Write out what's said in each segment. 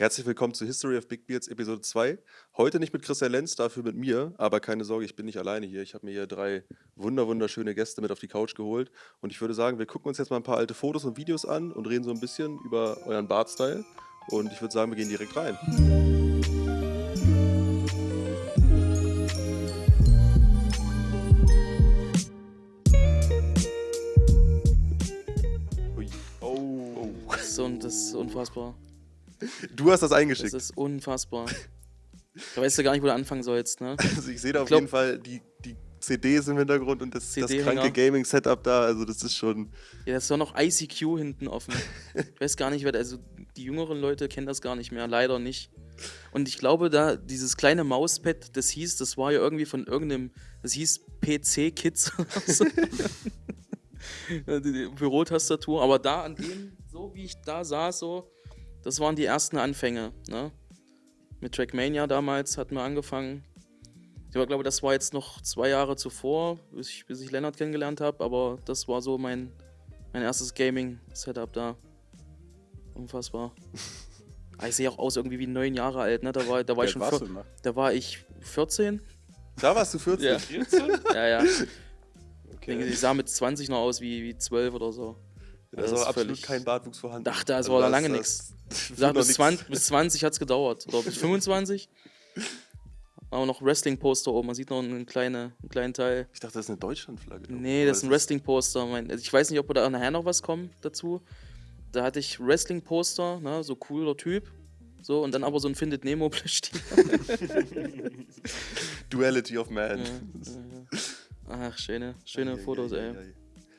Herzlich willkommen zu History of Big Beards Episode 2. Heute nicht mit Christian Lenz, dafür mit mir, aber keine Sorge, ich bin nicht alleine hier. Ich habe mir hier drei wunder wunderschöne Gäste mit auf die Couch geholt und ich würde sagen, wir gucken uns jetzt mal ein paar alte Fotos und Videos an und reden so ein bisschen über euren Bartstyle und ich würde sagen, wir gehen direkt rein. Oh. Das ist, un das ist unfassbar. Du hast das Das eingeschickt. ist unfassbar. Da weißt du gar nicht, wo du anfangen sollst, ne? Also ich sehe da auf glaub- jeden Fall die, die CDs im Hintergrund und das, das kranke Gaming-Setup da. Also das ist schon. Ja, das ist doch noch ICQ hinten offen. Ich weiß gar nicht, wer, also die jüngeren Leute kennen das gar nicht mehr, leider nicht. Und ich glaube, da dieses kleine Mauspad, das hieß, das war ja irgendwie von irgendeinem, das hieß PC-Kids oder so. Bürotastatur, aber da an dem, so wie ich da saß, so, das waren die ersten Anfänge, ne? Mit Trackmania damals hatten wir angefangen. Ich glaube, das war jetzt noch zwei Jahre zuvor, bis ich, bis ich Lennart kennengelernt habe, aber das war so mein, mein erstes Gaming-Setup da. Unfassbar. Ah, Ich sehe auch aus irgendwie wie neun Jahre alt, ne? Da war, da war, ich, schon warst du, da war ich 14. Da warst du 14. Ja. 14? Ja, ja. Okay. Ich sah mit 20 noch aus wie, wie 12 oder so. Da ist aber absolut kein Bartwuchs vorhanden. War da lange Ich das- sag, noch bis nix. 20, bis 20 hat es gedauert. Oder bis 25. Aber noch Wrestling-Poster oben. Man sieht noch einen, kleine, einen kleinen Teil. Ich dachte, das ist eine Deutschlandflagge. Nee, das ist ein Wrestling-Poster. Also Ich weiß nicht, ob da nachher noch was kommt dazu. Da hatte ich Wrestling-Poster, ne, so cooler Typ. So, und dann aber so ein Findet Nemo Plüschtier. Duality of Man. Ja, ja, ja. Ach, schöne, schöne Fotos, ey.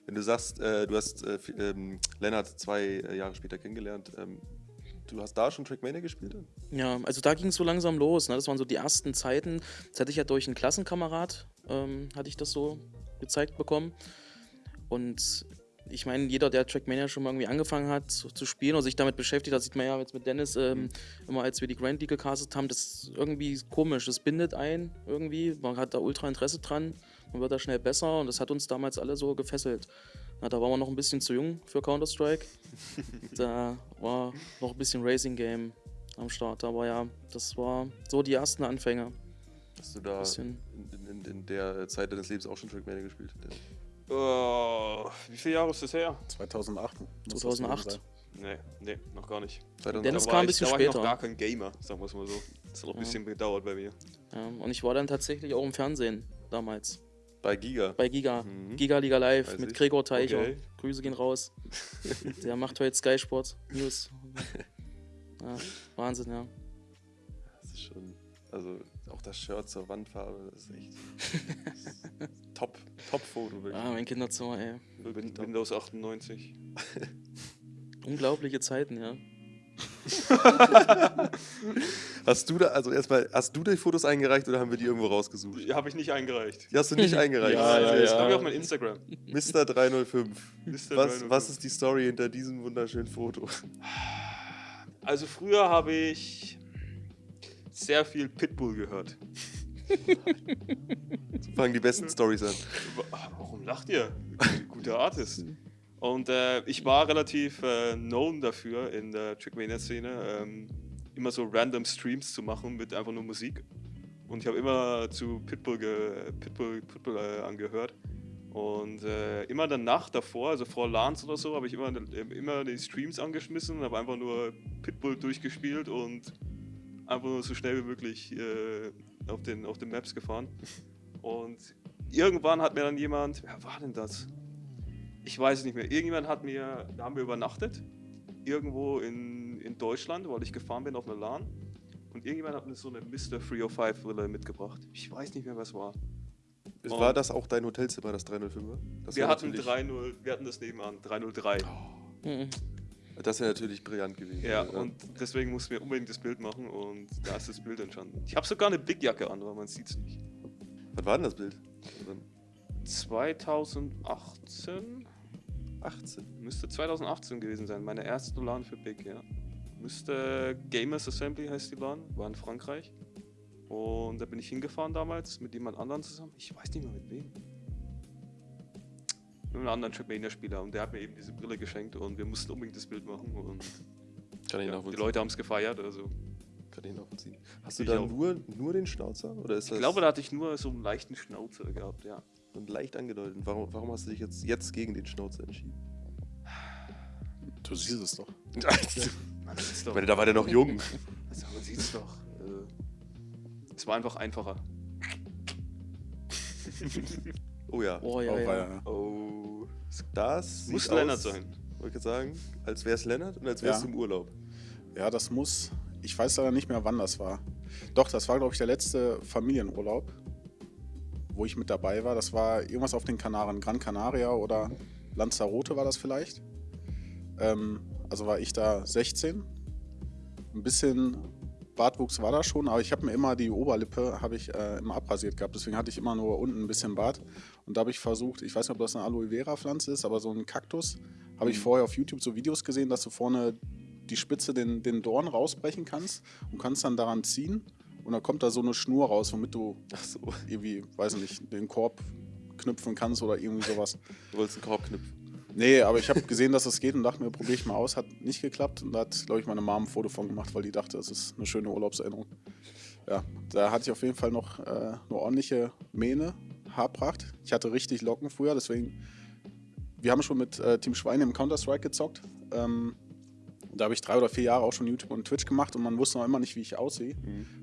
Wenn du sagst, äh, du hast äh, ähm, Lennart zwei äh, Jahre später kennengelernt, ähm, du hast da schon Trackmania gespielt? Ja, also da ging es so langsam los. Ne? Das waren so die ersten Zeiten. Das hatte ich ja durch einen Klassenkamerad, ähm, hatte ich das so gezeigt bekommen. Und ich meine, jeder, der Trackmania schon mal irgendwie angefangen hat zu, zu spielen oder sich damit beschäftigt, das sieht man ja jetzt mit Dennis ähm, immer, als wir die Grand League gecastet haben, das ist irgendwie komisch. Das bindet ein irgendwie. Man hat da ultra Interesse dran. Man wird da schnell besser und das hat uns damals alle so gefesselt. Na, da waren wir noch ein bisschen zu jung für Counter-Strike. da war noch ein bisschen Racing Game am Start. Aber ja, das war so die ersten Anfänge. Hast du da Bisschen. in, in, in der Zeit deines Lebens auch schon Trackmania gespielt? Oh, wie viele Jahre ist das her? 2008. muss das 2008. gewesen Nee, nee, noch gar nicht. 2008? Dennis Da kam war ein ich- bisschen da war ich später. noch gar kein Gamer, sagen wir es mal so. Das hat noch ein Ja. bisschen gedauert bei mir. Ja, und ich war dann tatsächlich auch im Fernsehen damals. Bei Giga. Bei Giga. Mhm. Giga Liga Live Weiß mit ich. Gregor Teicher. Okay. Grüße gehen raus. Der macht heute Sky Sport News. Ja, Wahnsinn, ja. Das ist schon. Also auch das Shirt zur Wandfarbe, das ist echt. top, top Foto, wirklich. Ah, mein Kinderzimmer, ey. Win Windows 98. Unglaubliche Zeiten, ja. Hast du da, also erstmal, hast du die Fotos eingereicht oder haben wir die irgendwo rausgesucht? Die habe ich nicht eingereicht. Die hast du nicht eingereicht. Ja, ja, Das ja. habe ich auf mein Instagram. Mr. 305. Mr. Was, 305. was ist die Story hinter diesem wunderschönen Foto? Also früher habe ich sehr viel Pitbull gehört. So fangen die besten Stories an. Wa- Warum lacht ihr? Guter Artist. Und äh, ich war relativ äh, known dafür in der Trickmania-Szene, ähm, immer so random Streams zu machen mit einfach nur Musik. Und ich habe immer zu Pitbull, ge Pitbull, Pitbull äh, angehört. Und äh, immer in der Nacht davor, also vor LANs oder so, habe ich immer, immer die Streams angeschmissen und habe einfach nur Pitbull durchgespielt und einfach nur so schnell wie möglich äh, auf, den, auf den Maps gefahren. Und irgendwann hat mir dann jemand, wer war denn das? Ich weiß es nicht mehr. Irgendjemand hat mir, da haben wir übernachtet, irgendwo in, in Deutschland, weil ich gefahren bin auf eine LAN. Und irgendjemand hat mir so eine Mr. 305 Brille mitgebracht. Ich weiß nicht mehr, was war. Und- War das auch dein Hotelzimmer, das 305er? Das wir hatten natürlich- 3-0, wir hatten das nebenan, 303. Mhm. Das wäre natürlich brillant gewesen. Ja, und deswegen mussten wir unbedingt das Bild machen und da ist das Bild entstanden. Ich habe sogar eine Big Jacke an, aber man sieht es nicht. Was war denn das Bild? Also 2018? 18. Müsste 2018 gewesen sein, meine erste LAN für Big, ja. Müsste Gamers Assembly heißt die LAN, war in Frankreich. Und da bin ich hingefahren damals mit jemand anderem zusammen. Ich weiß nicht mehr mit wem. Mit einem anderen Trackmania-Spieler und der hat mir eben diese Brille geschenkt und wir mussten unbedingt das Bild machen und Kann ich ja, die. Leute haben es gefeiert. Also. Kann ich nachvollziehen. Hast du da nur, nur den Schnauzer? Oder ist Ich das glaube, da hatte ich nur so einen leichten Schnauzer gehabt, ja. Und leicht angedeutet? Warum, warum hast du dich jetzt, jetzt gegen den Schnauzer entschieden? Du siehst es doch. Man sieht's Ich doch. meine, da war der noch jung. Also, man sieht's doch. Äh, es war einfach einfacher. Oh ja. Oh ja, Oh, ja. weia. Oh. Das sieht Muss aus, Lennart sein. Wollte ich sagen, als wäre es Lennart und als wärst Ja. du im Urlaub. Ja, das muss. Ich weiß leider nicht mehr, wann das war. Doch, das war, glaube ich, der letzte Familienurlaub, wo ich mit dabei war. Das war irgendwas auf den Kanaren, Gran Canaria oder Lanzarote war das vielleicht. Ähm, also war ich da 16. Ein bisschen Bartwuchs war da schon, aber ich habe mir immer die Oberlippe habe ich äh, immer abrasiert gehabt. Deswegen hatte ich immer nur unten ein bisschen Bart. Und da habe ich versucht, ich weiß nicht, ob das eine Aloe Vera Pflanze ist, aber so ein Kaktus habe ich vorher auf YouTube so Videos gesehen, dass du vorne die Spitze den, den Dorn rausbrechen kannst und kannst dann daran ziehen. Und dann kommt da so eine Schnur raus, womit du so, irgendwie, weiß ich nicht, den Korb knüpfen kannst oder irgendwie sowas. du wolltest einen Korb knüpfen. Nee, aber ich habe gesehen, dass das geht und dachte mir, probiere ich mal aus. Hat nicht geklappt und da hat, glaube ich, meine Mom ein Foto von gemacht, weil die dachte, das ist eine schöne Urlaubserinnerung. Ja, da hatte ich auf jeden Fall noch äh, eine ordentliche Mähne, Haarpracht. Ich hatte richtig Locken früher, deswegen. Wir haben schon mit äh, Team Schweine im Counter-Strike gezockt. Ähm, da habe ich drei oder vier Jahre auch schon YouTube und Twitch gemacht und man wusste noch immer nicht, wie ich aussehe.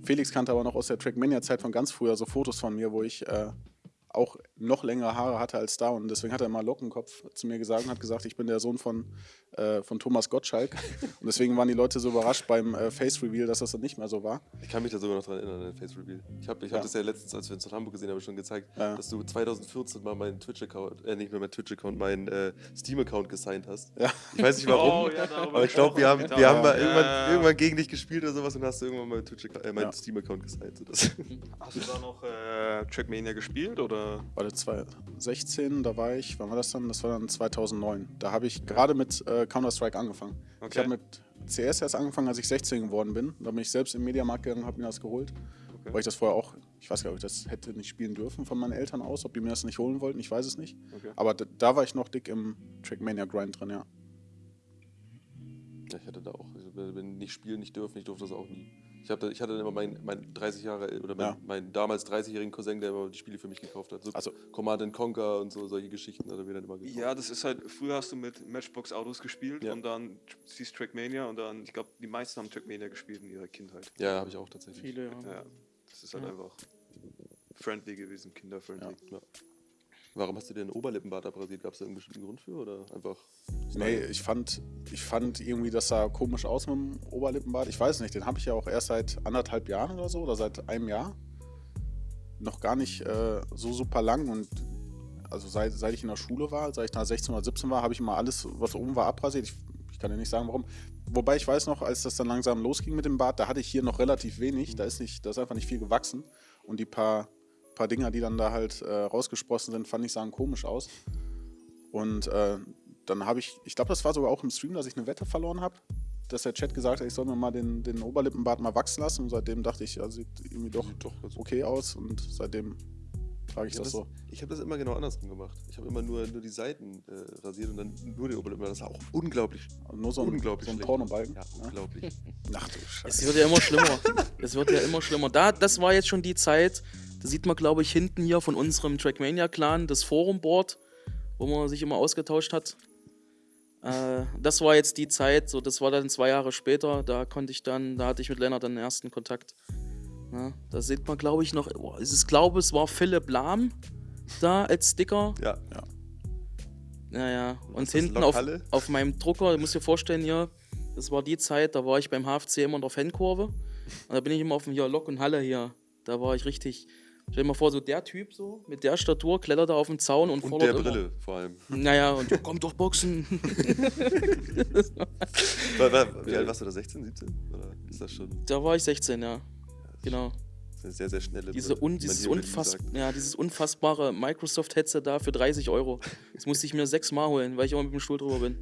Felix kannte aber noch aus der Trackmania-Zeit von ganz früher so Fotos von mir, wo ich äh, auch noch längere Haare hatte als da und deswegen hat er immer Lockenkopf zu mir gesagt und hat gesagt, ich bin der Sohn von, äh, von Thomas Gottschalk und deswegen waren die Leute so überrascht beim äh, Face-Reveal, dass das dann nicht mehr so war. Ich kann mich da sogar noch dran erinnern, an den Face Reveal. Ich habe ich hab Ja. das ja letztens, als wir uns in Hamburg gesehen haben, schon gezeigt, Ja. dass du 2014 mal meinen Twitch-Account, äh, nicht mehr meinen Twitch-Account, meinen äh, Steam-Account gesigned hast. Ja. Ich weiß nicht warum, Oh, aber ich glaube, wir haben, wir haben mal Ja. irgendwann, irgendwann gegen dich gespielt oder sowas und hast du irgendwann mal Twitch äh, meinen Ja. Steam-Account gesigned. So das. Hast du da noch äh, Trackmania gespielt oder? Warte, 2016, da war ich, wann war das dann? Das war dann 2009. Da habe ich gerade mit äh, Counter-Strike angefangen. Ich Okay. habe mit CS erst angefangen, als ich 16 geworden bin. Da bin ich selbst im Mediamarkt gegangen und habe mir das geholt. Okay. Weil ich das vorher auch, ich weiß gar nicht, ob ich das hätte nicht spielen dürfen von meinen Eltern aus, ob die mir das nicht holen wollten, ich weiß es nicht. Okay. Aber da, da war ich noch dick im Trackmania-Grind drin, ja. Ich hatte da auch, ich bin nicht spielen, nicht dürfen, ich durfte das auch nie. Ich, hab da, ich hatte dann immer meinen mein 30 Jahre oder mein, Ja. meinen damals 30-jährigen Cousin, der immer die Spiele für mich gekauft hat. So Also- Command and Conquer und so solche Geschichten hat er mir dann immer gekauft. Ja, das ist halt, früher hast du mit Matchbox Autos gespielt Ja. und dann siehst Trackmania und dann, ich glaube, die meisten haben Trackmania gespielt in ihrer Kindheit. Ja, habe ich auch tatsächlich. Viele, ja. Ja, das ist halt Ja. einfach friendly gewesen, kinderfriendly. Ja. Warum hast du dir den Oberlippenbart abrasiert? Gab es da irgendeinen bestimmten Grund für oder einfach? Nee, ich fand, ich fand irgendwie, das sah komisch aus mit dem Oberlippenbart. Ich weiß nicht, den habe ich ja auch erst seit anderthalb Jahren oder so oder seit einem Jahr. Noch gar nicht äh, so super lang und also seit, seit ich in der Schule war, seit ich da 16 oder 17 war, habe ich immer alles, was oben war, abrasiert. Ich, ich kann dir nicht sagen, warum. Wobei ich weiß noch, als das dann langsam losging mit dem Bart, da hatte ich hier noch relativ wenig. Da ist, nicht, da ist einfach nicht viel gewachsen. Und die paar, paar Dinger, die dann da halt äh, rausgesprossen sind, fand ich, sahen komisch aus. Und äh, dann habe ich, ich glaube, das war sogar auch im Stream, dass ich eine Wette verloren habe, dass der Chat gesagt hat, ich soll mir mal den, den Oberlippenbart mal wachsen lassen. Und seitdem dachte ich, ja, sieht irgendwie doch Sieht doch okay aus. Und seitdem trage ich Ich habe das das, so. ich hab das immer genau andersrum gemacht. Ich habe immer nur, nur die Seiten äh, rasiert und dann nur den Oberlippenbart. Das war auch unglaublich, Also nur so ein, unglaublich so ein. Pornobalken. Ja, Ja. unglaublich. Ach du Es Scheiße. wird ja immer schlimmer. Es wird ja immer schlimmer. Da, das war jetzt schon die Zeit, da sieht man, glaube ich, hinten hier von unserem Trackmania-Clan das Forum-Board, wo man sich immer ausgetauscht hat. Äh, das war jetzt die Zeit, so das war dann zwei Jahre später, da konnte ich dann, da hatte ich mit Lennart dann den ersten Kontakt. Ja, da sieht man, glaube ich, noch, es ist, glaube es war Philipp Lahm da als Sticker. Ja, Naja, und hinten auf, auf meinem Drucker, du musst dir vorstellen hier, das war die Zeit, da war ich beim HFC immer in der Fankurve. Und da bin ich immer auf dem hier Lok und Halle hier. Da war ich richtig. Stell dir mal vor, so der Typ so, mit der Statur, klettert da auf den Zaun und, und fordert der immer- Brille vor allem. Naja, und ja, komm doch boxen. War, war, wie alt warst du da? 16, 17? Oder ist das schon da war ich 16, ja. Genau. das ist eine sehr, sehr schnelle Diese Brille, un, man dieses, unfass, ja, dieses unfassbare Microsoft-Headset da für 30 Euro. Das musste ich mir sechsmal holen, weil ich immer mit dem Stuhl drüber bin.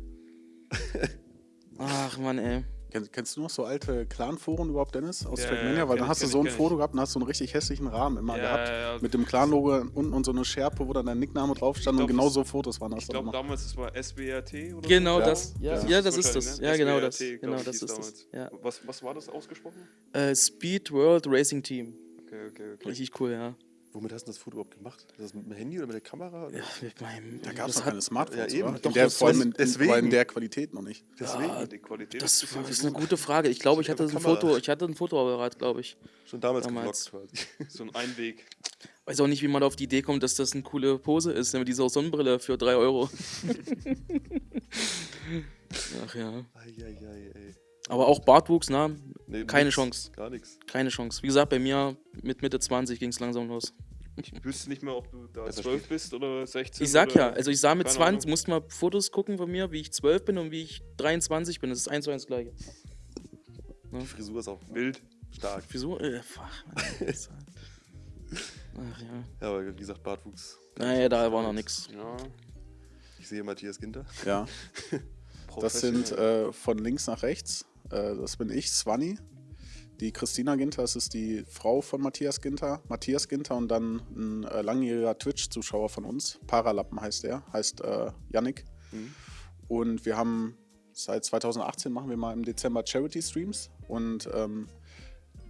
Ach Mann, ey. Kenn, kennst du noch so alte Clan-Foren überhaupt, Dennis, aus Ja, Trackmania? ja, Weil dann ich, hast du so ein Foto gehabt und hast so einen richtig hässlichen Rahmen immer Ja, gehabt. ja, ja. Mit dem Clan-Logo unten und so eine Schärpe, wo dann dein Nickname drauf stand und genau so Fotos waren das Ich glaube damals, das war SBRT oder Genau so. das. Ja, Ja. ja, das ist das. ne? Ja, genau das. Genau das ist das. Was, was war das ausgesprochen? Äh, Speed World Racing Team. Okay, okay, okay. Richtig cool, ja. Womit hast du das Foto überhaupt gemacht? Ist das mit dem Handy oder mit der Kamera? Oder? ja mit meinem, Da gab es das noch keine Smartphones, Ja, eben. Doch, der, das- vor allem in, deswegen. aber in der Qualität noch nicht. Deswegen. Ja, die Qualität Das ist, ist eine gut. gute Frage. Ich glaube, ich hatte ein. Foto, ich hatte ein Fotoapparat, glaube ich. Schon damals, Damals. quasi. So ein Einweg. Weiß auch nicht, wie man auf die Idee kommt, dass das eine coole Pose ist, ne, mit dieser Sonnenbrille für 3 Euro. Ach ja. Eieiei, ey. Aber auch Bartwuchs, na, Nee, Keine nix, Chance. Gar nichts. keine Chance. Wie gesagt, bei mir mit Mitte 20 ging es langsam los. Ich wüsste nicht mehr, ob du da Das 12 bist oder 16. Ich sag ja, also ich sah mit keine 20, Ahnung. musst mal Fotos gucken von mir, wie ich 12 bin und wie ich 23 bin. Das ist eins zu eins das gleiche. Die Frisur ist auch Wild. stark. Wieso? Äh, fuck. Ach ja. Ja, aber wie gesagt, Bartwuchs. Naja, da war noch nix. Ja. Ich sehe Matthias Ginter. Ja, das sind äh, von links nach rechts. Äh, das bin ich, Swanny. Die Christina Ginter, das ist die Frau von Matthias Ginter. Matthias Ginter und dann ein äh, langjähriger Twitch-Zuschauer von uns. Paralappen heißt er, heißt äh, Yannick. Mhm. Und wir haben seit 2018 machen wir mal im Dezember Charity-Streams. Und ähm,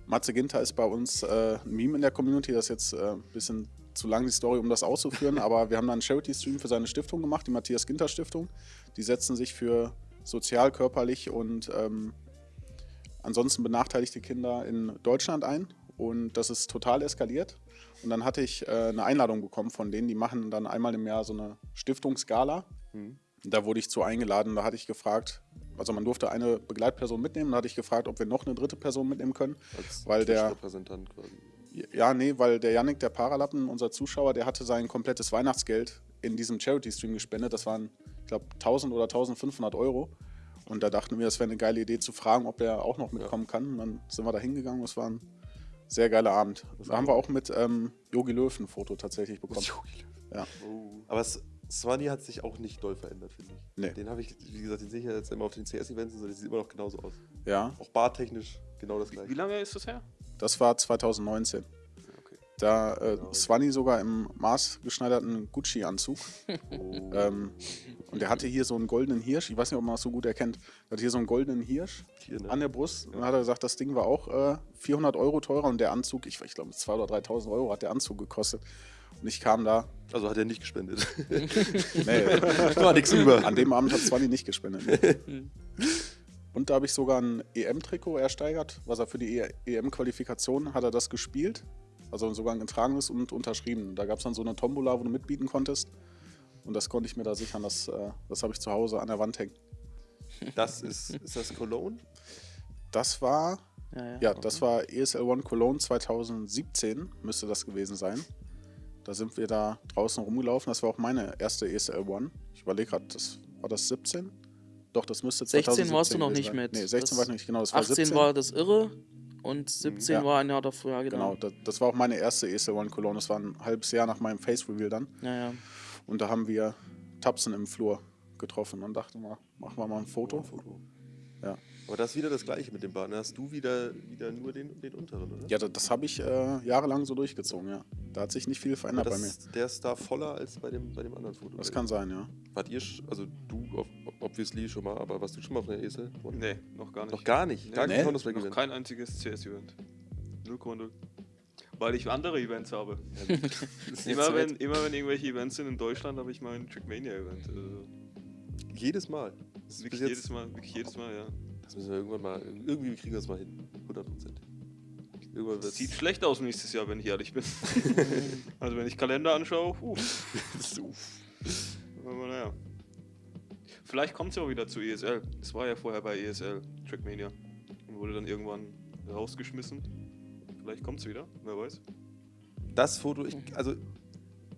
Matze Ginter ist bei uns äh, ein Meme in der Community. Das ist jetzt äh, ein bisschen zu lang die Story, um das auszuführen. aber wir haben dann einen Charity-Stream für seine Stiftung gemacht, die Matthias Ginter Stiftung. Die setzen sich für sozial, körperlich und ähm, ansonsten benachteiligte Kinder in Deutschland ein. Und das ist total eskaliert. Und dann hatte ich äh, eine Einladung bekommen von denen, die machen dann einmal im Jahr so eine Stiftungsgala. Mhm. Da wurde ich zu eingeladen, da hatte ich gefragt, also man durfte eine Begleitperson mitnehmen, da hatte ich gefragt, ob wir noch eine dritte Person mitnehmen können. Als Weil der- Repräsentant quasi. Ja, nee, weil der Yannick, der Paralappen, unser Zuschauer, der hatte sein komplettes Weihnachtsgeld in diesem Charity-Stream gespendet. Das waren, ich glaube, 1000 oder 1500 Euro. Und da dachten wir, das wäre eine geile Idee zu fragen, ob er auch noch mitkommen kann. Und dann sind wir da hingegangen. Das war ein sehr geiler Abend. Da haben wir auch mit ähm, Yogi Löw ein Foto tatsächlich bekommen. Ja. Oh. Aber Swanny hat sich auch nicht doll verändert, finde ich. Nee. Den habe ich, wie gesagt, den sehe ich ja jetzt immer auf den CS-Events und so, der sieht immer noch genauso aus. Ja, Auch bartechnisch genau das Wie gleiche. lange ist das her? das war 2019. Okay. Da äh, Swanny sogar im maßgeschneiderten Gucci-Anzug. Oh. Ähm, und der hatte hier so einen goldenen Hirsch. Ich weiß nicht, ob man das so gut erkennt. Der hatte hier so einen goldenen Hirsch Hier, ne? an der Brust. Und dann hat er gesagt, das Ding war auch äh, 400 Euro teurer und der Anzug, ich, ich glaube, 2.000 oder 3.000 Euro hat der Anzug gekostet. Und ich kam da, Also hat er nicht gespendet. nee, War nichts über. an dem Abend hat Swanny nicht gespendet. Nee. Und da habe ich sogar ein EM-Trikot ersteigert, was er für die EM-Qualifikation hat er das gespielt. Also sogar ein getragenes und unterschrieben. Da gab es dann so eine Tombola, wo du mitbieten konntest. Und das konnte ich mir da sichern. Das, äh, das habe ich zu Hause an der Wand hängen. Das ist, ist das Cologne? Das war, Ja, ja. ja, das war ESL One Cologne 2017, müsste das gewesen sein. Da sind wir da draußen rumgelaufen. Das war auch meine erste ESL One. Ich überlege gerade, das, war das 17? Doch, das müsste 16 warst du 2017 noch nicht sein. mit. Nee, 16 Das- war ich noch nicht, genau. Das war 18 17. war das Irre und 17 Ja. war ein Jahr davor, ja, Genau, genau. das, das war auch meine erste ESL One Cologne. Das war ein halbes Jahr nach meinem Face Reveal dann. Ja, ja. Und da haben wir Tapsen im Flur getroffen und dachten mal, machen wir mal ein Foto. Foto. Ja. Aber das ist wieder das gleiche mit dem Bart. Da hast du wieder, wieder nur den, den unteren, oder? Ja, das, das habe ich äh, jahrelang so durchgezogen, ja. Da hat sich nicht viel verändert bei mir. das, der ist da voller als bei dem, bei dem anderen Foto. Das kann sein, ja. Wart ihr, sch- also du ob- obviously schon mal, aber warst du schon mal auf einer Esel? Nee, noch gar nicht. Noch gar nicht. Gar Nee. kein Nee? Noch kein einziges CS-Event. 0,0. Weil ich andere Events habe. Immer wenn, immer wenn irgendwelche Events sind in Deutschland, habe ich mal ein Trickmania-Event. Also, Jedes Mal. Das ist wirklich jetzt, jedes Mal, wirklich jedes Mal, ja. Das müssen wir irgendwann mal, irgendwie kriegen wir das mal hin. 100 Prozent. Irgendwann Das wird's- sieht schlecht aus nächstes Jahr, wenn ich ehrlich bin. also wenn ich Kalender anschaue, uh, aber naja. Vielleicht kommt es ja auch wieder zu ESL. Es war ja vorher bei ESL, Trackmania. Und wurde dann irgendwann rausgeschmissen. Vielleicht kommt es wieder, wer weiß. Das Foto, ich, also,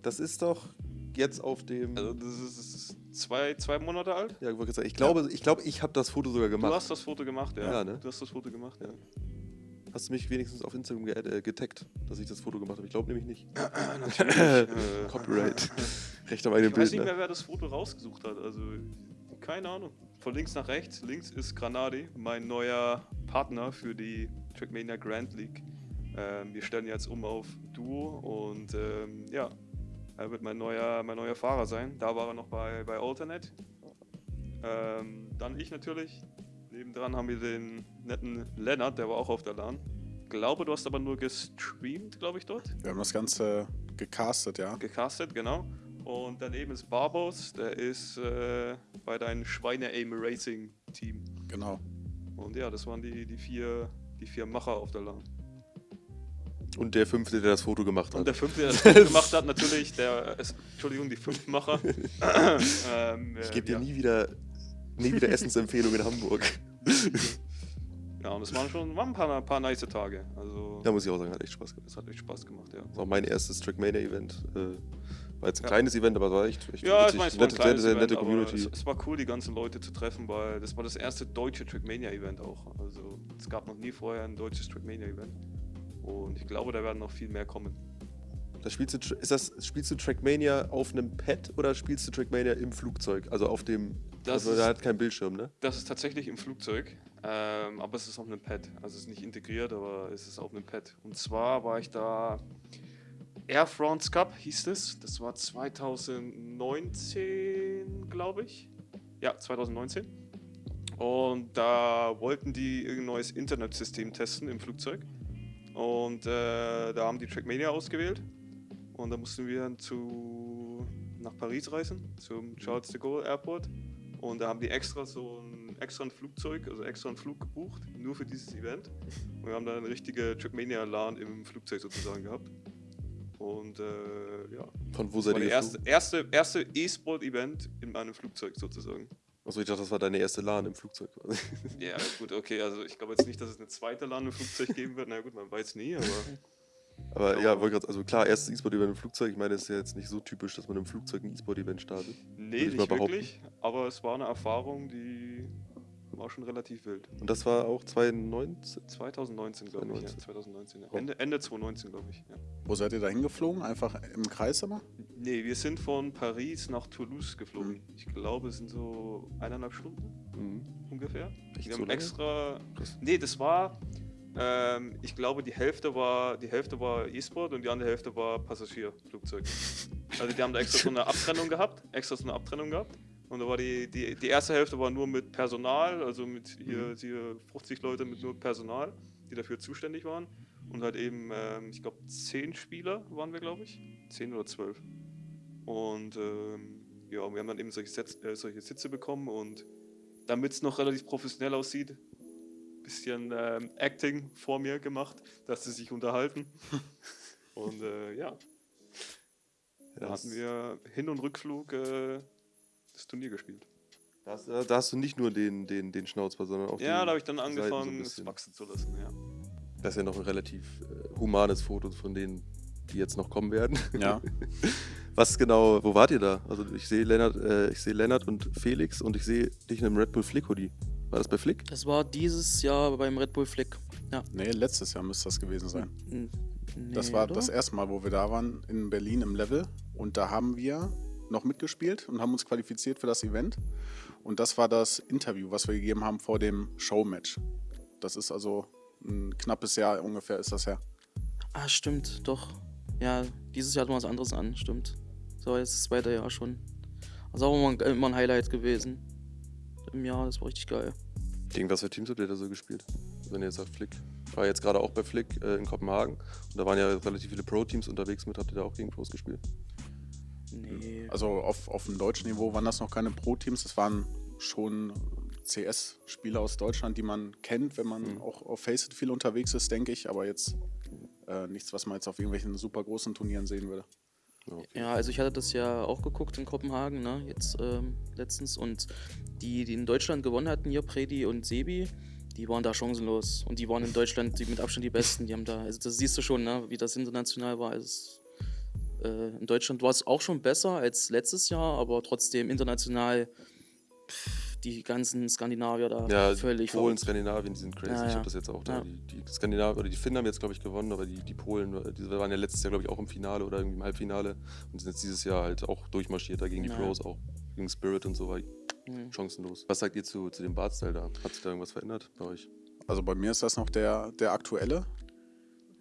das ist doch jetzt auf dem. Also das ist, das ist zwei, zwei Monate alt. ja, ich sagen, ich glaube, ich, glaube, ich habe das Foto sogar gemacht. Du hast das Foto gemacht, ja. Ja, ne? Du hast das Foto gemacht, ja. Hast du mich wenigstens auf Instagram ge äh, getaggt, dass ich das Foto gemacht habe? Ich glaube nämlich nicht. Natürlich. äh, Copyright. Recht am eigenen ich weiß Bild. nicht mehr, Ne? wer das Foto rausgesucht hat. Also keine Ahnung. Von links nach rechts. Links ist Granadi, mein neuer Partner für die Trackmania Grand League. Ähm, wir stellen jetzt um auf Duo und ähm, ja, er wird mein neuer, mein neuer Fahrer sein. Da war er noch bei, bei Alternate. Ähm, dann ich natürlich. Nebendran haben wir den netten Lennart, der war auch auf der LAN. Glaube, du hast aber nur gestreamt, glaube ich, dort. Wir haben das Ganze gecastet, ja. Gecastet, genau. Und daneben ist Barbos, der ist äh, bei deinem Schweine-Aim Racing Team. Genau. Und ja, das waren die, die, vier, die vier Macher auf der LAN. Und der fünfte, der das Foto gemacht hat. Und der fünfte, der das Foto gemacht hat, natürlich, der, Entschuldigung, die fünf Macher. ähm, ich gebe dir ja. nie wieder, nie wieder Essensempfehlung in Hamburg. Ja, und es waren schon waren ein paar, paar nice Tage. Also, Da muss ich auch sagen, hat echt Spaß gemacht. das hat echt Spaß gemacht, ja. Das war auch mein erstes Trackmania-Event. Äh, war jetzt ein Ja. kleines Event, aber es war echt, echt Ja, ich witzig. meine, es war ein nette, kleines sehr, sehr Event, nette Community. es, es war cool, die ganzen Leute zu treffen, weil das war das erste deutsche Trackmania-Event auch. Also es gab noch nie vorher ein deutsches Trackmania-Event. Und ich glaube, da werden noch viel mehr kommen. Da spielst du, ist das, spielst du Trackmania auf einem Pad oder spielst du Trackmania im Flugzeug? Also auf dem. Das also ist- da hat kein Bildschirm, ne? Das ist tatsächlich im Flugzeug, ähm, aber es ist auf einem Pad. Also es ist nicht integriert, aber es ist auf einem Pad. Und zwar war ich da Air France Cup hieß es. Das war 2019, glaube ich. Ja, 2019. Und da wollten die irgendein neues Internetsystem testen im Flugzeug. Und äh, da haben die Trackmania ausgewählt. Und da mussten wir dann zu, nach Paris reisen, zum Charles de Gaulle Airport. Und da haben die extra so ein extra ein Flugzeug, also extra einen Flug gebucht, nur für dieses Event. Und wir haben dann eine richtige Trackmania-LAN im Flugzeug sozusagen gehabt. Und äh, ja, Von wo seid ihr das erste, E-Sport-Event in meinem Flugzeug sozusagen. Achso, ich dachte, das war deine erste LAN im Flugzeug. quasi. Ja, gut, okay, also ich glaube jetzt nicht, dass es eine zweite LAN im Flugzeug geben wird. Na gut, man weiß nie, aber Aber ja, wollte gerade, also klar, erstes E-Sport-Event im Flugzeug. Ich meine, es ist ja jetzt nicht so typisch, dass man im Flugzeug ein E-Sport-Event startet. nee, nicht wirklich. Aber es war eine Erfahrung, die war schon relativ wild. Und das war auch 2019. 2019, glaube ich. Ja, 2019. 2019, ja. Oh. Ende, Ende 2019, glaube ich. Ja. Wo seid ihr da hingeflogen? Einfach im Kreis immer? Nee, wir sind von Paris nach Toulouse geflogen. Mhm. Ich glaube, es sind so eineinhalb Stunden Mhm. ungefähr. Echt wir haben lange? extra. Krass. Nee, das war. Ähm, ich glaube, die Hälfte war die Hälfte war E-Sport und die andere Hälfte war Passagierflugzeug. Also die haben da extra so eine Abtrennung gehabt, extra so eine Abtrennung gehabt. Und da war die, die, die erste Hälfte war nur mit Personal, also mit hier, Mhm. hier 50 Leute mit nur Personal, die dafür zuständig waren. Und halt eben, ähm, ich glaube, 10 Spieler waren wir, glaube ich. 10 oder 12. Und ähm, ja, wir haben dann eben solche, Sitz, äh, solche Sitze bekommen und damit es noch relativ professionell aussieht, bisschen ähm, Acting vor mir gemacht, dass sie sich unterhalten. und äh, ja, da hatten wir Hin- und Rückflug äh, das Turnier gespielt. Da hast, da hast du nicht nur den, den, den Schnauzbart, sondern auch Ja, die da habe ich dann Seiten so angefangen, es wachsen zu lassen. Ja. Das ist ja noch ein relativ äh, humanes Foto von denen, die jetzt noch kommen werden. Ja. Was genau, wo wart ihr da? Also ich sehe Lennart, äh, ich sehe Lennart und Felix und ich sehe dich in einem Red Bull Flick Hoodie. War das bei Flick? Das war dieses Jahr beim Red Bull Flick. Ja. Nee, letztes Jahr müsste das gewesen sein. N- Das nee, war oder? das erste Mal, wo wir da waren, in Berlin im Level. Und da haben wir noch mitgespielt und haben uns qualifiziert für das Event. Und das war das Interview, was wir gegeben haben vor dem Showmatch. Das ist also ein knappes Jahr ungefähr ist das her. Ah, stimmt, doch. Ja, dieses Jahr hatten wir was anderes an, stimmt. So, jetzt ist das zweite Jahr schon. Ist auch immer ein, immer ein Highlight gewesen. Im Jahr, das war richtig geil. Gegen was für Teams habt ihr da so gespielt? Wenn ihr jetzt sagt Flick. Ich war jetzt gerade auch bei Flick äh, in Kopenhagen und da waren ja relativ viele Pro-Teams unterwegs mit. Habt ihr da auch gegen Pros gespielt? Nee. Also auf, auf dem deutschen Niveau waren das noch keine Pro-Teams. Das waren schon CS-Spieler aus Deutschland, die man kennt, wenn man Mhm. auch auf Faceit viel unterwegs ist, denke ich. Aber jetzt äh, nichts, was man jetzt auf irgendwelchen super großen Turnieren sehen würde. Ja, okay. Ja, also ich hatte das ja auch geguckt in Kopenhagen, ne, jetzt ähm, letztens. Und die, die in Deutschland gewonnen hatten, hier Predi und Sebi, die waren da chancenlos. Und die waren in Deutschland die mit Abstand die Besten. Die haben da, also das siehst du schon, ne, wie das international war. Also, es, in Deutschland war es auch schon besser als letztes Jahr, aber trotzdem international pff, die ganzen Skandinavier da Ja, völlig Polen, verrückt. Skandinavien, die sind crazy. Ja, Ich ja. habe das jetzt auch da. Ja. Die, die Skandinavier oder die Finnen haben jetzt, glaube ich, gewonnen, aber die, die Polen, äh, die waren ja letztes Jahr, glaube ich, auch im Finale oder irgendwie im Halbfinale und sind jetzt dieses Jahr halt auch durchmarschiert da gegen die Ja. Pros auch. Gegen Spirit und so war Mhm. chancenlos. Was sagt ihr zu, zu dem Bartstyle da? Hat sich da irgendwas verändert bei euch? Also bei mir ist das noch der, der aktuelle.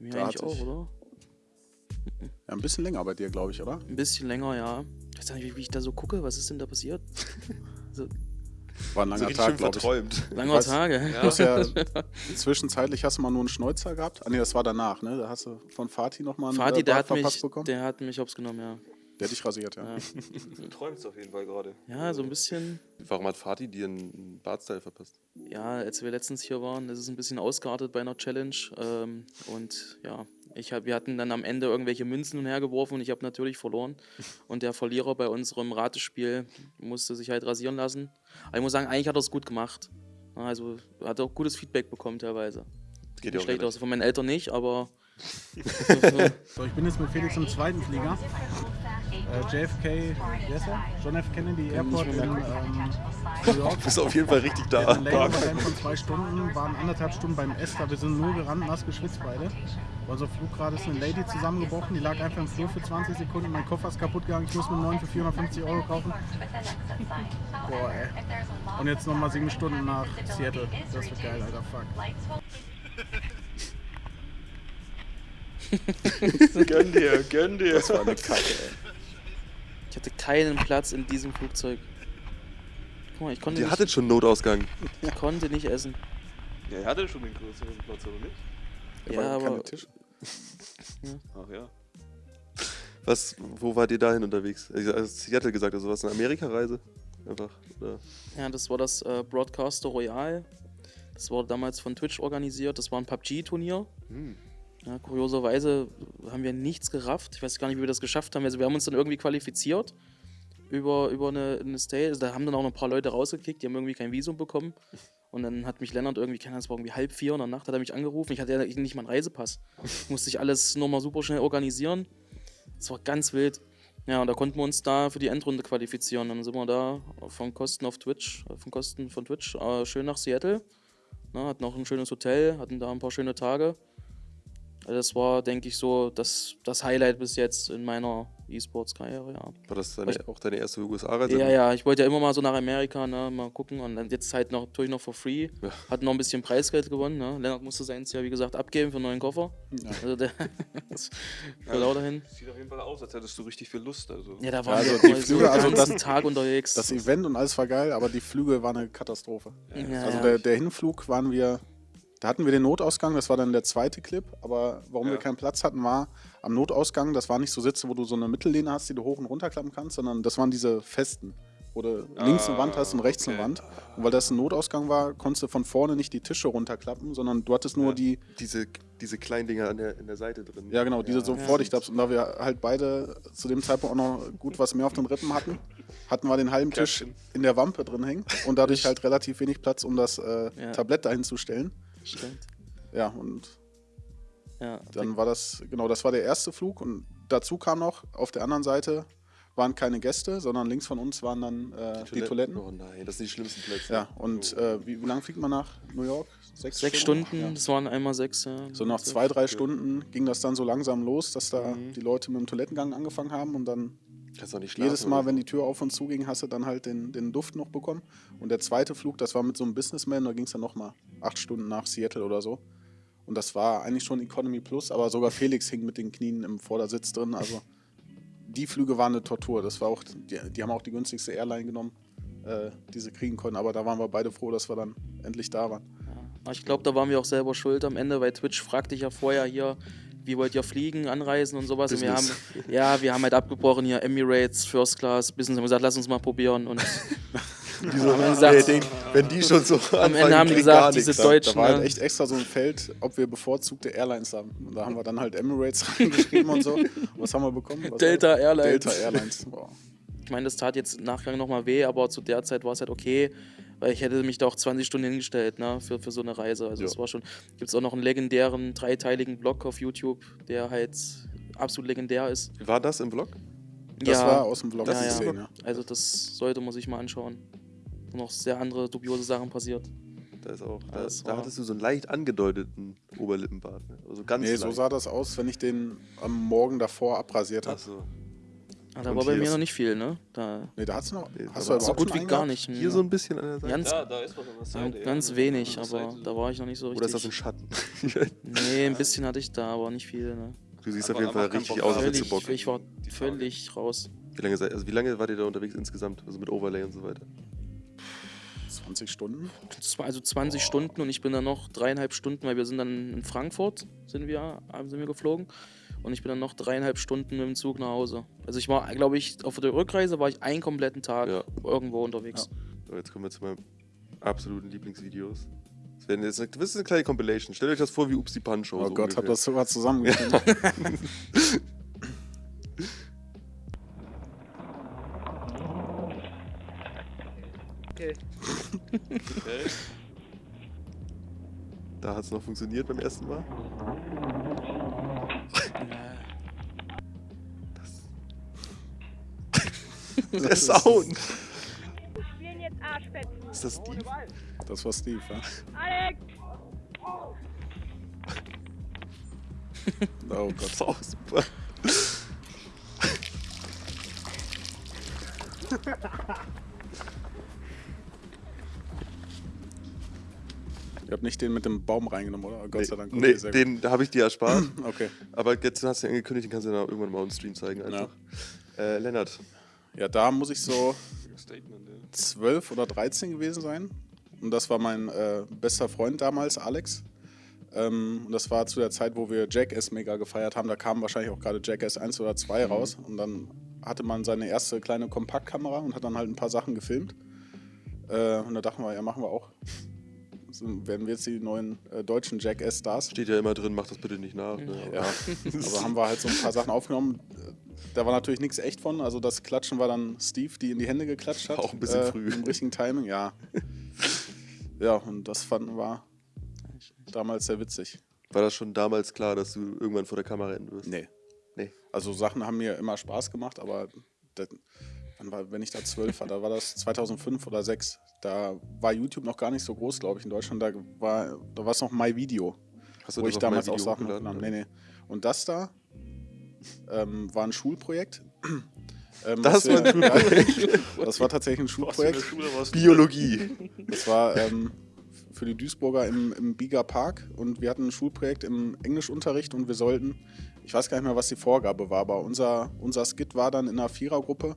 Mir Da eigentlich auch, oder? Ja, ein bisschen länger bei dir, glaube ich, oder? Ein bisschen länger, ja. Ich weiß nicht, wie, wie ich da so gucke. Was ist denn da passiert? So, War ein langer richtig Tag, glaube ich. verträumt. langer weiß- Tage. Hast ja zwischenzeitlich hast du mal nur einen Schnäuzer gehabt. Ah nee, das war danach, ne? Da hast du von Fatih nochmal einen Vati, äh, der Bart hat, mich, verpasst bekommen. Der, der hat mich hops genommen, ja. hat dich rasiert, ja. Ja, Du träumst auf jeden Fall gerade. ja so ein bisschen. Warum hat Fatih dir einen Bartstyle verpasst? Ja, als wir letztens hier waren, das ist ein bisschen ausgeartet bei einer Challenge. Ähm, und ja, ich hab, wir hatten dann am Ende irgendwelche Münzen hergeworfen und ich habe natürlich verloren. Und der Verlierer bei unserem Ratespiel musste sich halt rasieren lassen. Aber ich muss sagen, eigentlich hat er es gut gemacht. Also hat auch gutes Feedback bekommen teilweise. Geht Nicht schlecht aus. Von meinen Eltern nicht, aber So, ich bin jetzt mit Felix im zweiten Flieger. Äh, JFK, wie heißt er? John F. Kennedy Airport in ähm, New York. Du bist auf jeden Fall richtig Wir da. hatten einen Layover von zwei Stunden, waren anderthalb Stunden beim Esther. Wir sind nur gerannt, nass geschwitzt beide. Bei unserem Flug gerade ist eine Lady zusammengebrochen, die lag einfach im Flur für 20 Sekunden. Mein Koffer ist kaputt gegangen, ich muss mir einen neuen für 450 Euro kaufen. Boah, ey. Und jetzt nochmal sieben Stunden nach Seattle. Das wird geil, Alter, fuck. Gönn dir, gönn dir. Das war eine Kacke, ey. Ich hatte keinen Platz in diesem Flugzeug. Guck mal, ich konnte, Ihr nicht, hattet schon Notausgang. ich konnte nicht essen. Ja, er hatte schon den größeren Platz, oder nicht? Da Ja, aber- Tische. Ach ja. Was, wo wart ihr dahin unterwegs? Ich also Seattle gesagt, also was, eine Amerika-Reise? Einfach, oder? Ja, das war das äh, Broadcaster Royal. Das wurde damals von Twitch organisiert. Das war ein PUBG-Turnier. Hm. Ja, kurioserweise haben wir nichts gerafft. Ich weiß gar nicht, wie wir das geschafft haben. Also wir haben uns dann irgendwie qualifiziert über, über eine, eine Stay. Also da haben dann auch noch ein paar Leute rausgekickt, die haben irgendwie kein Visum bekommen. Und dann hat mich Lennart irgendwie, keine Ahnung, es war irgendwie halb vier in der Nacht, hat er mich angerufen. Ich hatte ja nicht mal einen Reisepass. Musste ich alles nochmal super schnell organisieren. Das war ganz wild. Ja, und da konnten wir uns da für die Endrunde qualifizieren. Dann sind wir da von Kosten auf Twitch, von Kosten von Twitch, äh, schön nach Seattle. Na, hatten auch ein schönes Hotel, hatten da ein paar schöne Tage. Also das war, denke ich, so das, das Highlight bis jetzt in meiner E-Sports-Karriere, ja. War das deine, auch deine erste USA-Reise? Ja, ja, ich wollte ja immer mal so nach Amerika, ne, mal gucken und dann jetzt halt noch, natürlich noch for free. Ja. Hat noch ein bisschen Preisgeld gewonnen, ne. Lennart musste seins ja, wie gesagt, abgeben für einen neuen Koffer. Ja. Also der für lauter hin. Sieht auf jeden Fall aus, als hättest du richtig viel Lust. Also. Ja, da waren also wir die Flüge, den also ganzen das- Tag unterwegs. Das Event und alles war geil, aber die Flüge waren eine Katastrophe. ja, Also ja. der, der Hinflug waren wir, da hatten wir den Notausgang, das war dann der zweite Clip, aber warum Ja. wir keinen Platz hatten, war am Notausgang, das war nicht so Sitze, wo du so eine Mittellehne hast, die du hoch und runter klappen kannst, sondern das waren diese festen, wo du links eine Wand hast und rechts eine okay. Wand. Und weil das ein Notausgang war, konntest du von vorne nicht die Tische runterklappen, sondern du hattest nur Ja. die, Diese, diese kleinen Dinger an der, in der Seite drin. ja genau, diese so Ja. vor dich klappst. Und da wir halt beide zu dem Zeitpunkt auch noch gut was mehr auf den Rippen hatten, hatten wir den halben Tisch in der Wampe drin hängen und dadurch halt relativ wenig Platz, um das äh, Ja. Tablett dahin zu stellen. Stimmt. Ja, und Ja, dann war das, genau, das war der erste Flug und dazu kam noch, auf der anderen Seite waren keine Gäste, sondern links von uns waren dann äh, die, Toiletten. Oh nein, das sind die schlimmsten Plätze. Ja, und äh, wie, wie lange fliegt man nach New York? sechs Stunden, Ja. das waren einmal sechs. Ja. So nach zwei, drei Stunden ging das dann so langsam los, dass da die Leute mit dem Toilettengang angefangen haben und dann Kannst auch nicht schlafen. jedes Mal, oder? wenn die Tür auf und zu ging, hast du dann halt den, den Duft noch bekommen. Und der zweite Flug, das war mit so einem Businessman, da ging es dann nochmal acht Stunden nach Seattle oder so. Und das war eigentlich schon Economy Plus, aber sogar Felix hing mit den Knien im Vordersitz drin. Also die Flüge waren eine Tortur. Das war auch, die, die haben auch die günstigste Airline genommen, äh, die sie kriegen konnten. Aber da waren wir beide froh, dass wir dann endlich da waren. Aber Ich glaube, da waren wir auch selber schuld am Ende, weil Twitch fragte dich ja vorher hier, wie wollt ihr fliegen, anreisen und sowas. Und wir haben, Business. ja, wir haben halt abgebrochen hier Emirates, First Class, Business, haben gesagt, lass uns mal probieren. Und Die so, Am Ende nee, gesagt- denk, wenn die schon so Ende anfangen, haben die gesagt, diese nichts. Da, da Deutschen, war halt echt extra so ein Feld, ob wir bevorzugte Airlines haben. Und da haben wir dann halt Emirates reingeschrieben und so. Und was haben wir bekommen? Was Delta war? Airlines. Delta Airlines. Boah. ich meine, das tat jetzt im Nachgang nochmal weh, aber zu der Zeit war es halt okay, weil ich hätte mich da auch 20 Stunden hingestellt, ne, für, für so eine Reise. Also Ja. es war schon, gibt es auch noch einen legendären, dreiteiligen Blog auf YouTube, der halt absolut legendär ist. War das im Vlog? Das war aus dem Vlog ja, zu ja. sehen, ja. Also das sollte man sich mal anschauen. Wo noch sehr andere dubiose Sachen passiert. Da ist auch. Da, Das da hattest du so einen leicht angedeuteten Oberlippenbart. Ne? Also ganz Nee, so leicht. sah das aus, wenn ich den am Morgen davor abrasiert habe. Ach so. Ah, da Und war bei mir noch nicht viel, ne? Da Nee, da hat's noch. Nee, hast du so überhaupt gut wie gar nicht. Hier so ein bisschen an der Seite. Ganz, Da, da ist was an der ja, Seite. ganz ja. wenig, aber da war ich noch nicht so richtig. Oder ist das ein Schatten? Nee, ein bisschen hatte ich da, aber nicht viel, ne? du siehst Aber- auf jeden Fall richtig aus, als hättest du Bock. ich war völlig raus. Wie lange, seid, also wie lange wart ihr da unterwegs insgesamt? Also mit Overlay und so weiter? 20 Stunden. Also 20 Stunden und ich bin dann noch dreieinhalb Stunden, weil wir sind dann in Frankfurt, sind wir, sind wir geflogen. Und ich bin dann noch dreieinhalb Stunden mit dem Zug nach Hause. Also ich war, glaube ich, auf der Rückreise war ich einen kompletten Tag Ja. irgendwo unterwegs. So, jetzt kommen wir zu meinen absoluten Lieblingsvideos. Das, werden jetzt, das ist eine kleine Compilation. Stellt euch das vor wie Upsi Punch. Oh Gott, hab das sogar zusammengefunden. Okay. Da hat es noch funktioniert beim ersten Mal. Der Sound. spielen jetzt Arschfetzen. Ist das Steve? Das war Steve, ja. Alex! Oh Gott. Das ist auch super. Ihr habt nicht den mit dem Baum reingenommen, oder? Gott sei Dank. Okay, Nee, den habe ich dir erspart. Okay. Aber jetzt hast du ihn angekündigt, den kannst du dann auch irgendwann mal on Stream zeigen. Einfach. Äh, Lennart, Ja, da muss ich so Statement, ja. 12 oder 13 gewesen sein. Und das war mein äh, bester Freund damals, Alex. Ähm, und das war zu der Zeit, wo wir Jackass mega gefeiert haben. Da kam wahrscheinlich auch gerade Jackass 1 oder 2 raus. Und dann hatte man seine erste kleine Kompaktkamera und hat dann halt ein paar Sachen gefilmt. Äh, und da dachten wir, ja, machen wir auch. So werden wir jetzt die neuen äh, deutschen Jackass-Stars. steht ja immer drin, mach das bitte nicht nach. Ne? Aber- Ja, aber haben wir halt so ein paar Sachen aufgenommen. Da war natürlich nichts echt von. Also das Klatschen war dann Steve, die in die Hände geklatscht hat. Auch ein bisschen äh, früh. Im richtigen Timing, ja. Ja, und das fanden wir damals sehr witzig. War das schon damals klar, dass du irgendwann vor der Kamera enden wirst? Nee. Nee. Also Sachen haben mir immer Spaß gemacht, aber das, wann war, wenn ich da zwölf war, da war das 2005 oder 2006. Da war YouTube noch gar nicht so groß, glaube ich, in Deutschland. Da war da war es noch My Video. Hast du wo ich damals auch Sachen hochgeladen? Nee, nee. Und das da ähm, war ein Schulprojekt. ähm, Das war wir- Schulprojekt. Ja, das war tatsächlich ein Schulprojekt. Biologie. Das war ähm, für die Duisburger im, im Bieger Park und wir hatten ein Schulprojekt im Englischunterricht und wir sollten, ich weiß gar nicht mehr, was die Vorgabe war, aber unser, unser Skit war dann in einer Vierergruppe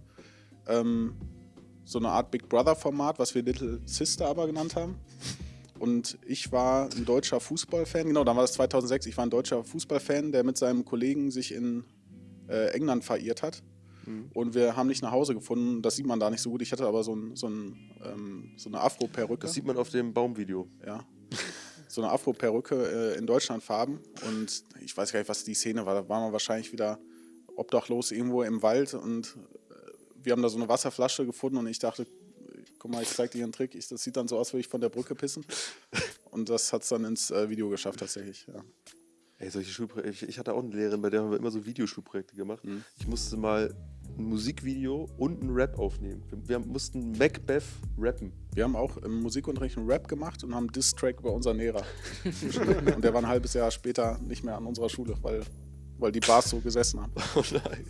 ähm, so eine Art Big Brother-Format, was wir Little Sister aber genannt haben. Und ich war ein deutscher Fußballfan, genau, dann war das 2006, ich war ein deutscher Fußballfan, der mit seinem Kollegen sich in äh, England verirrt hat. Mhm. Und wir haben nicht nach Hause gefunden, das sieht man da nicht so gut. Ich hatte aber so, ein, so, ein, ähm, so eine Afro-Perücke. Das sieht man auf dem Baumvideo. Ja. So eine Afro-Perücke äh, in Deutschlandfarben. Und ich weiß gar nicht, was die Szene war. Da waren wir wahrscheinlich wieder obdachlos irgendwo im Wald und wir haben da so eine Wasserflasche gefunden und ich dachte, guck mal, ich zeig dir einen Trick. Ich, das sieht dann so aus, würde ich von der Brücke pissen. Und das hat es dann ins äh, Video geschafft tatsächlich. Ja. Ey, solche Schulprojekte. Ich, ich hatte auch eine Lehrerin, bei der haben wir immer so Videoschulprojekte gemacht. Mhm. Ich musste mal ein Musikvideo und ein Rap aufnehmen. Wir, wir mussten Macbeth rappen. Wir haben auch im Musikunterricht einen Rap gemacht und haben einen Diss-Track über unseren Lehrer. und der war ein halbes Jahr später nicht mehr an unserer Schule, weil, weil die Bars so gesessen haben. Oh nein.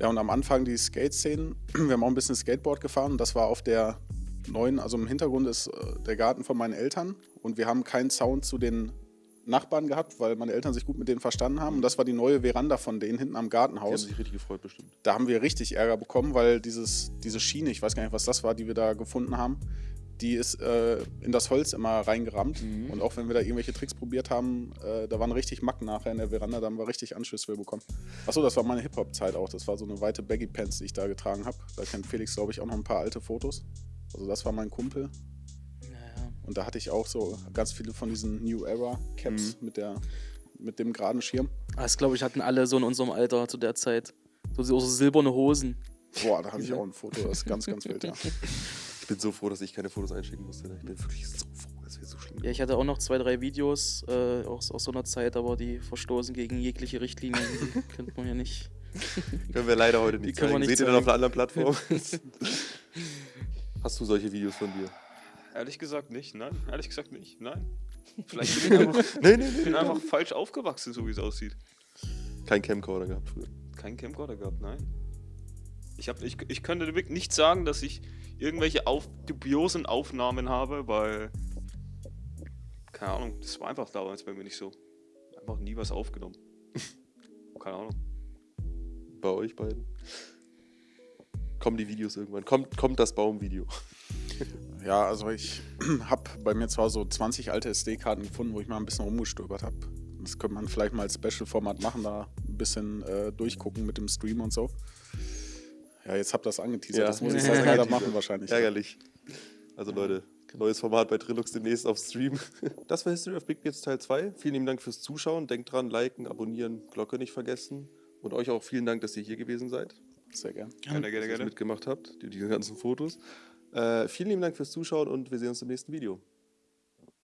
Ja, und am Anfang die Skate-Szenen. Wir haben auch ein bisschen Skateboard gefahren und das war auf der neuen, also im Hintergrund ist äh, der Garten von meinen Eltern und wir haben keinen Sound zu den Nachbarn gehabt, weil meine Eltern sich gut mit denen verstanden haben und das war die neue Veranda von denen hinten am Die haben Gartenhaus. sich richtig gefreut, bestimmt. Da haben wir richtig Ärger bekommen, weil dieses, diese Schiene, ich weiß gar nicht, was das war, die wir da gefunden haben, die ist äh, in das Holz immer reingerammt. Mhm. Und auch wenn wir da irgendwelche Tricks probiert haben, äh, da waren richtig Macken nachher in der Veranda, da haben wir richtig Anschüsse für bekommen. Achso, das war meine Hip-Hop-Zeit auch. Das war so eine weite Baggy-Pants, die ich da getragen habe. Da kennt Felix, glaube ich, auch noch ein paar alte Fotos. Also das war mein Kumpel. Naja. Und da hatte ich auch so ganz viele von diesen New Era Caps mit, der, mit dem geraden Schirm. Das glaube ich hatten alle so in unserem Alter zu der Zeit. So, so silberne Hosen. Boah, da habe ich auch ein Foto, das ist ganz, ganz wild, ja. Ich bin so froh, dass ich keine Fotos einschicken musste. ne? Ich bin wirklich so froh, das wäre so schlimm. Ja, ich hatte auch noch zwei, drei Videos äh, aus, aus so einer Zeit, aber die verstoßen gegen jegliche Richtlinien. Die könnte man ja nicht. Können wir leider heute nicht Die können wir zeigen. nicht Seht ihr dann auf zeigen. einer anderen Plattform? Hast du solche Videos von dir? Ehrlich gesagt nicht, nein. Ehrlich gesagt nicht, nein. Vielleicht bin ich einfach, Nee, nee, bin einfach falsch aufgewachsen, so wie es aussieht. Kein Camcorder gehabt früher. Kein Camcorder gehabt, nein. Ich, hab, ich, ich könnte wirklich nicht sagen, dass ich irgendwelche auf, dubiosen Aufnahmen habe, weil. Keine Ahnung, das war einfach damals bei mir nicht so. Einfach nie was aufgenommen. keine Ahnung. Bei euch beiden. Kommen die Videos irgendwann? Kommt, kommt das Baumvideo? Ja, also ich habe bei mir zwar so 20 alte SD-Karten gefunden, wo ich mal ein bisschen rumgestöbert habe. Das könnte man vielleicht mal als Special-Format machen, da ein bisschen äh, durchgucken mit dem Stream und so. Ja, jetzt habt ihr das angeteasert. Ja. Das muss ich sehr gerne machen wahrscheinlich. Ärgerlich. Also Leute, neues Format bei Trilux demnächst auf Stream. Das war History of Big Beards Teil 2. Vielen lieben Dank fürs Zuschauen. Denkt dran, liken, abonnieren, Glocke nicht vergessen. Und euch auch vielen Dank, dass ihr hier gewesen seid, Sehr gern. Gerne, dass gerne, ihr gerne. mitgemacht habt, die, die ganzen Fotos. Äh, vielen lieben Dank fürs Zuschauen und wir sehen uns im nächsten Video.